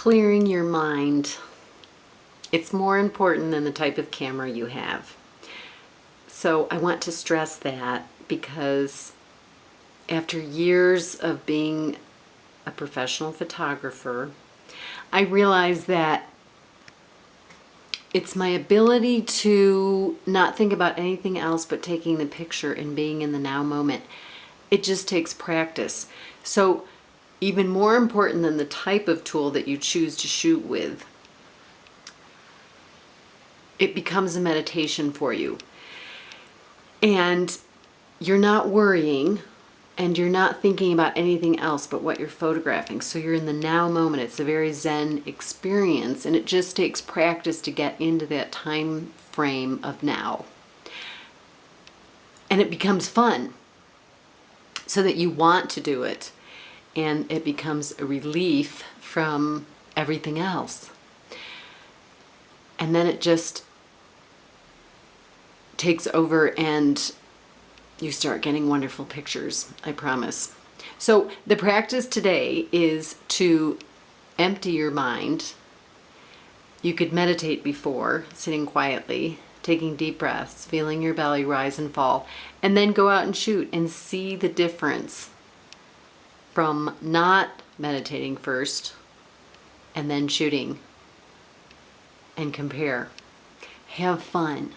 clearing your mind. It's more important than the type of camera you have. So I want to stress that because after years of being a professional photographer, I realized that it's my ability to not think about anything else but taking the picture and being in the now moment. It just takes practice. So even more important than the type of tool that you choose to shoot with, it becomes a meditation for you. And you're not worrying and you're not thinking about anything else but what you're photographing. So you're in the now moment. It's a very Zen experience and it just takes practice to get into that time frame of now. And it becomes fun so that you want to do it and it becomes a relief from everything else. And then it just takes over and you start getting wonderful pictures, I promise. So the practice today is to empty your mind. You could meditate before, sitting quietly, taking deep breaths, feeling your belly rise and fall, and then go out and shoot and see the difference from not meditating first and then shooting and compare. Have fun.